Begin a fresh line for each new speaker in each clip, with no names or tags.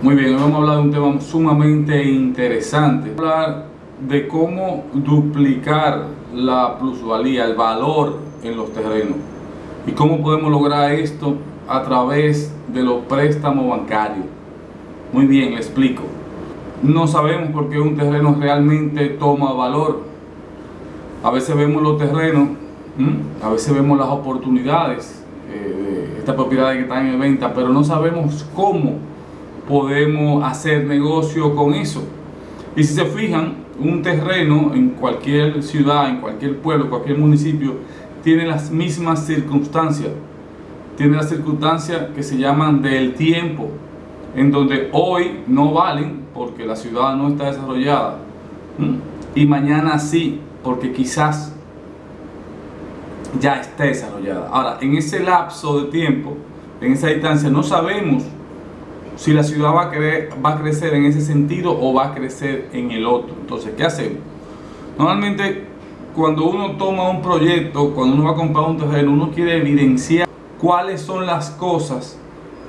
Muy bien, hoy vamos a hablar de un tema sumamente interesante. Vamos a hablar de cómo duplicar la plusvalía, el valor en los terrenos. Y cómo podemos lograr esto a través de los préstamos bancarios. Muy bien, le explico. No sabemos por qué un terreno realmente toma valor. A veces vemos los terrenos, a veces vemos las oportunidades eh, de estas propiedades que están en venta, pero no sabemos cómo podemos hacer negocio con eso. Y si se fijan, un terreno en cualquier ciudad, en cualquier pueblo, cualquier municipio, tiene las mismas circunstancias. Tiene las circunstancias que se llaman del tiempo, en donde hoy no valen porque la ciudad no está desarrollada. Y mañana sí, porque quizás ya esté desarrollada. Ahora, en ese lapso de tiempo, en esa distancia, no sabemos si la ciudad va a, va a crecer en ese sentido o va a crecer en el otro. Entonces, ¿qué hacemos? Normalmente, cuando uno toma un proyecto, cuando uno va a comprar un terreno, uno quiere evidenciar cuáles son las cosas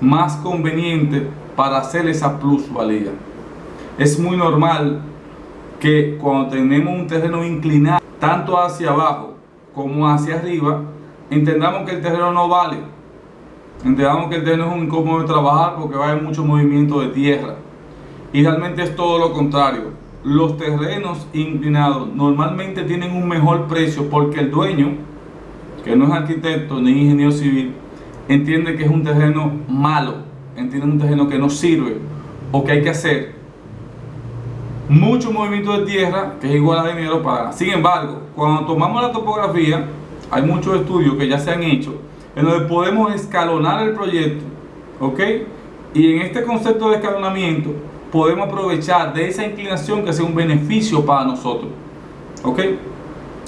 más convenientes para hacer esa plusvalía. Es muy normal que cuando tenemos un terreno inclinado, tanto hacia abajo como hacia arriba, entendamos que el terreno no vale Entendamos que el terreno es un incómodo de trabajar porque va a haber mucho movimiento de tierra. Y realmente es todo lo contrario. Los terrenos inclinados normalmente tienen un mejor precio porque el dueño, que no es arquitecto ni ingeniero civil, entiende que es un terreno malo, entiende un terreno que no sirve o que hay que hacer mucho movimiento de tierra que es igual a dinero para. Sin embargo, cuando tomamos la topografía, hay muchos estudios que ya se han hecho en donde podemos escalonar el proyecto, ¿ok? Y en este concepto de escalonamiento podemos aprovechar de esa inclinación que sea un beneficio para nosotros, ¿ok?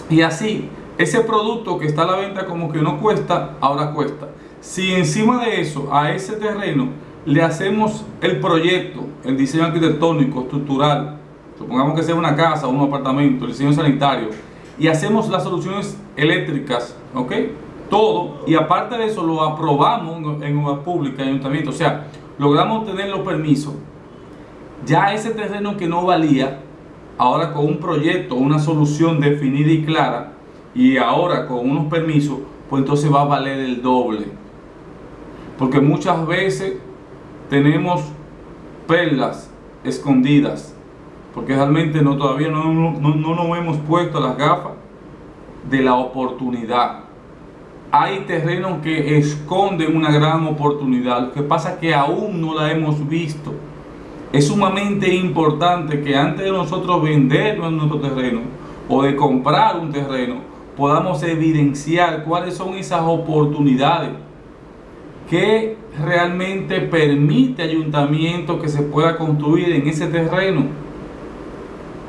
Y así, ese producto que está a la venta como que no cuesta, ahora cuesta. Si encima de eso, a ese terreno, le hacemos el proyecto, el diseño arquitectónico, estructural, supongamos que sea una casa, un apartamento, el diseño sanitario, y hacemos las soluciones eléctricas, ¿ok? Todo y aparte de eso lo aprobamos en una pública, en ayuntamiento, o sea, logramos tener los permisos, ya ese terreno que no valía, ahora con un proyecto, una solución definida y clara, y ahora con unos permisos, pues entonces va a valer el doble. Porque muchas veces tenemos perlas escondidas, porque realmente no, todavía no, no, no nos hemos puesto las gafas de la oportunidad hay terrenos que esconden una gran oportunidad. Lo que pasa es que aún no la hemos visto. Es sumamente importante que antes de nosotros vender nuestro terreno o de comprar un terreno, podamos evidenciar cuáles son esas oportunidades que realmente permite ayuntamiento que se pueda construir en ese terreno.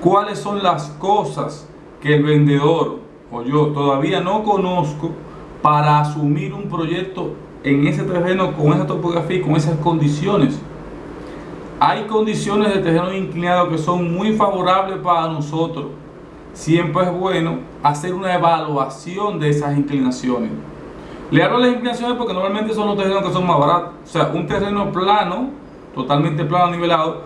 ¿Cuáles son las cosas que el vendedor o yo todavía no conozco para asumir un proyecto en ese terreno con esa topografía y con esas condiciones. Hay condiciones de terreno inclinado que son muy favorables para nosotros. Siempre es bueno hacer una evaluación de esas inclinaciones. Le hablo de las inclinaciones porque normalmente son los terrenos que son más baratos. O sea, un terreno plano, totalmente plano, nivelado,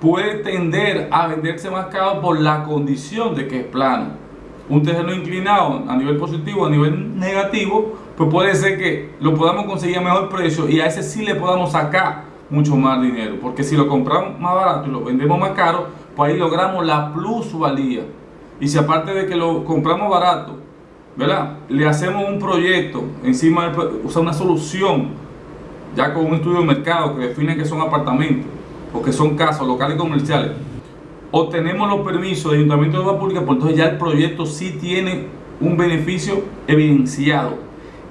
puede tender a venderse más caro por la condición de que es plano un terreno inclinado a nivel positivo, a nivel negativo, pues puede ser que lo podamos conseguir a mejor precio y a ese sí le podamos sacar mucho más dinero. Porque si lo compramos más barato y lo vendemos más caro, pues ahí logramos la plusvalía. Y si aparte de que lo compramos barato, ¿verdad? Le hacemos un proyecto encima, de, usar una solución, ya con un estudio de mercado que define que son apartamentos o que son casas locales comerciales obtenemos los permisos de Ayuntamiento de Obra Pública, pues entonces ya el proyecto sí tiene un beneficio evidenciado.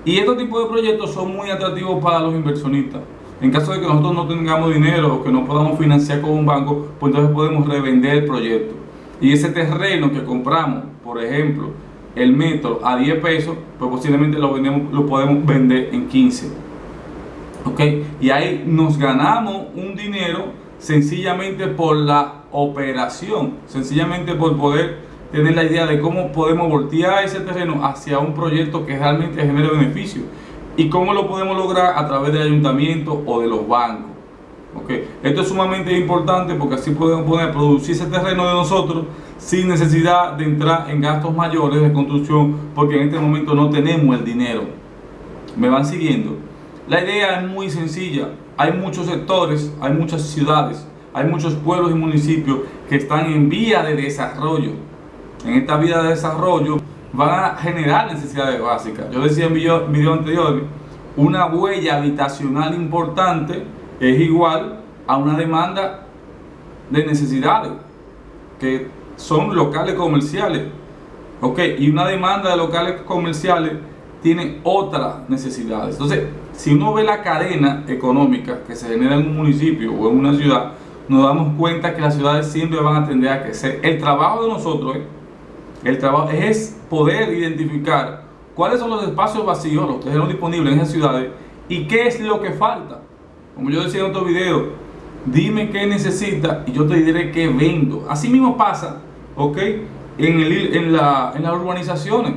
Y estos tipos de proyectos son muy atractivos para los inversionistas. En caso de que nosotros no tengamos dinero o que no podamos financiar con un banco, pues entonces podemos revender el proyecto. Y ese terreno que compramos, por ejemplo, el metro a 10 pesos, pues posiblemente lo, vendemos, lo podemos vender en 15. ¿Ok? Y ahí nos ganamos un dinero sencillamente por la operación, sencillamente por poder tener la idea de cómo podemos voltear ese terreno hacia un proyecto que realmente genere beneficio y cómo lo podemos lograr a través del ayuntamiento o de los bancos. Okay. Esto es sumamente importante porque así podemos poder producir ese terreno de nosotros sin necesidad de entrar en gastos mayores de construcción porque en este momento no tenemos el dinero. ¿Me van siguiendo? La idea es muy sencilla. Hay muchos sectores, hay muchas ciudades, hay muchos pueblos y municipios que están en vía de desarrollo. En esta vía de desarrollo van a generar necesidades básicas. Yo decía en video, anterior, una huella habitacional importante es igual a una demanda de necesidades que son locales comerciales. Ok, y una demanda de locales comerciales tiene otras necesidades. Entonces, si uno ve la cadena económica que se genera en un municipio o en una ciudad, nos damos cuenta que las ciudades siempre van a tender a crecer. El trabajo de nosotros, el trabajo es poder identificar cuáles son los espacios vacíos, los terrenos disponibles en esas ciudades y qué es lo que falta. Como yo decía en otro video, dime qué necesitas y yo te diré qué vendo. Así mismo pasa, ¿ok? En, el, en, la, en las urbanizaciones.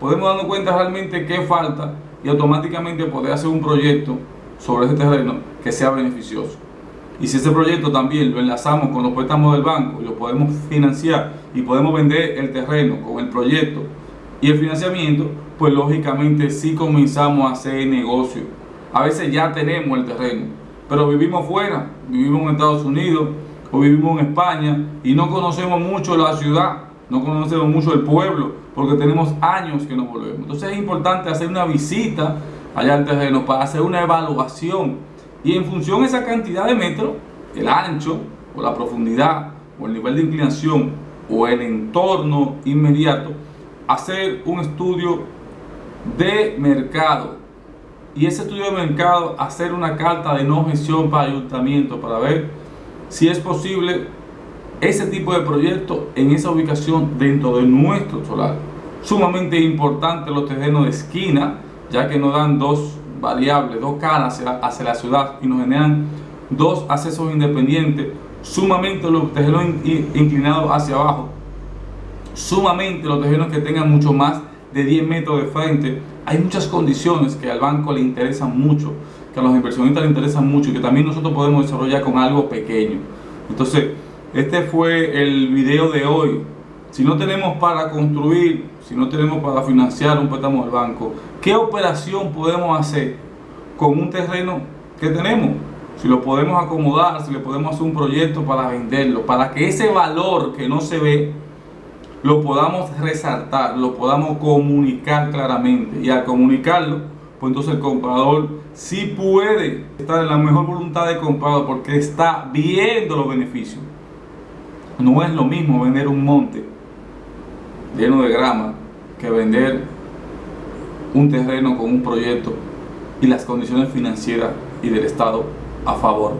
Podemos darnos cuenta realmente qué falta y automáticamente poder hacer un proyecto sobre ese terreno que sea beneficioso. Y si ese proyecto también lo enlazamos con los préstamos del banco y lo podemos financiar y podemos vender el terreno con el proyecto y el financiamiento, pues lógicamente sí comenzamos a hacer negocio. A veces ya tenemos el terreno, pero vivimos fuera, vivimos en Estados Unidos o vivimos en España y no conocemos mucho la ciudad, no conocemos mucho el pueblo, porque tenemos años que no volvemos. Entonces es importante hacer una visita allá al terreno para hacer una evaluación y en función de esa cantidad de metros, el ancho o la profundidad o el nivel de inclinación o el entorno inmediato, hacer un estudio de mercado y ese estudio de mercado hacer una carta de no gestión para ayuntamiento para ver si es posible ese tipo de proyecto en esa ubicación dentro de nuestro solar. Sumamente importante los terrenos de esquina, ya que nos dan dos variables, dos caras hacia, la ciudad y nos generan dos accesos independientes, sumamente los terrenos inclinados hacia abajo, sumamente los terrenos que tengan mucho más de 10 metros de frente. Hay muchas condiciones que al banco le interesan mucho, que a los inversionistas le interesan mucho y que también nosotros podemos desarrollar con algo pequeño. Entonces, este fue el video de hoy. Si no tenemos para construir, si no tenemos para financiar un préstamo del banco, ¿qué operación podemos hacer con un terreno que tenemos? Si lo podemos acomodar, si le podemos hacer un proyecto para venderlo, para que ese valor que no se ve lo podamos resaltar, lo podamos comunicar claramente. Y al comunicarlo, pues entonces el comprador sí puede estar en la mejor voluntad de comprador porque está viendo los beneficios. No es lo mismo vender un monte lleno de grama que vender un terreno con un proyecto y las condiciones financieras y del Estado a favor.